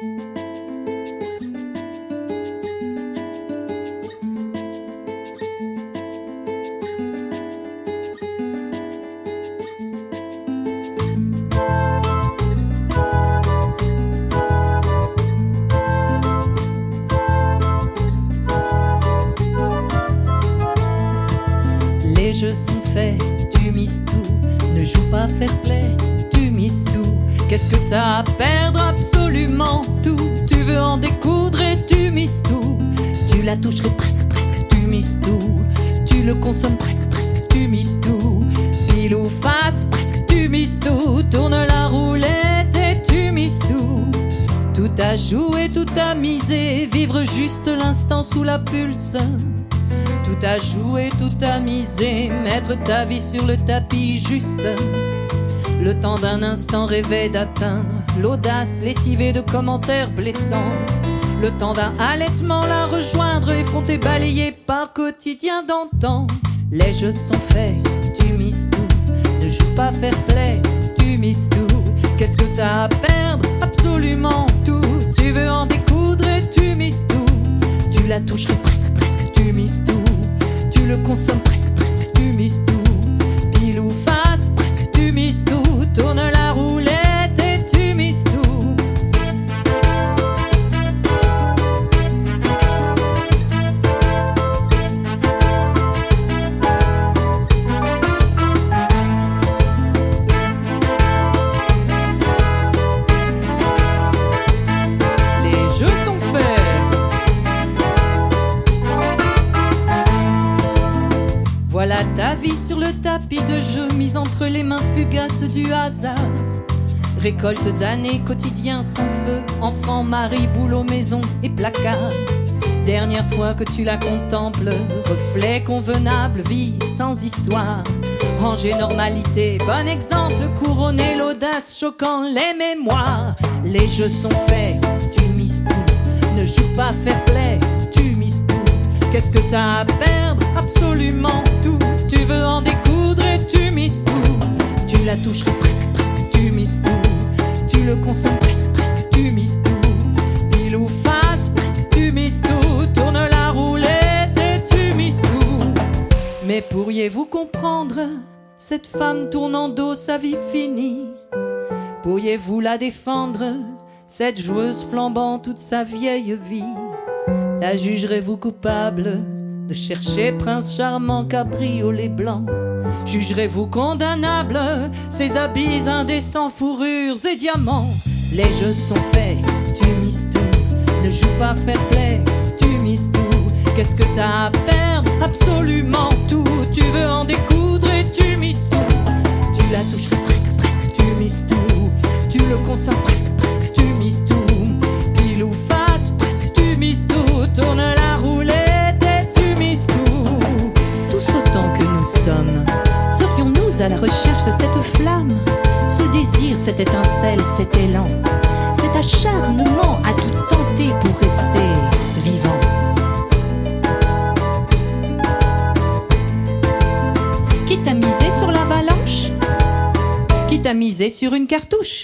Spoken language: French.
Les jeux sont faits, tu mises tout. Ne joue pas fair play, tu mises tout. Qu'est-ce que t'as à Absolument tout. Tu veux en découdre et tu mises tout. Tu la toucherais presque, presque, tu mises tout. Tu le consommes presque, presque, tu mises tout. Pile ou face, presque, tu mises tout. Tourne la roulette et tu mises tout. Tout à jouer, tout à miser. Vivre juste l'instant sous la pulse. Tout à jouer, tout à miser, mettre ta vie sur le tapis juste. Le temps d'un instant rêvé d'atteindre l'audace lessivée de commentaires blessants. Le temps d'un allaitement la rejoindre, effronté, balayé par quotidien d'antan. Les jeux sont faits, tu mises tout. Ne joue pas fair play, tu mises tout. Qu'est-ce que t'as à perdre? Absolument tout. Tu veux en découdre et tu mises tout. Tu la toucherais presque, presque, tu mises tout. Tu le consommes presque, Voilà ta vie sur le tapis de jeu, mise entre les mains fugaces du hasard. Récolte d'années, quotidien sans feu, enfant, mari, boulot, maison et placard. Dernière fois que tu la contemples, reflet convenable, vie sans histoire. Rangée normalité, bon exemple, couronner l'audace, choquant les mémoires. Les jeux sont faits, tu mises tout. Ne joue pas fair play, tu mises tout. Qu'est-ce que t'as à perdre? Absolument Tu veux en découdre et tu mises tout. Tu la toucherais presque, presque, tu mises tout. Tu le consommes presque, presque, tu mises tout. Pile ou face, presque, tu mises tout. Tourne la roulette et tu mises tout. Mais pourriez-vous comprendre? Cette femme tournant dos sa vie finie Pourriez-vous la défendre? Cette joueuse flambant toute sa vieille vie La jugerez-vous coupable? De chercher prince charmant cabriolet blanc Jugerez-vous condamnable ces habits indécents, fourrures et diamants Les jeux sont faits, tu mises tout. Ne joue pas fair play, tu mises tout. Qu'est-ce que t'as à perdre? Absolument tout. Tu veux en découdre et tu serions-nous à la recherche de cette flamme? Ce désir, cette étincelle, cet élan, cet acharnement à tout tenter pour rester vivant. Quitte à miser sur l'avalanche Quitte à miser sur une cartouche?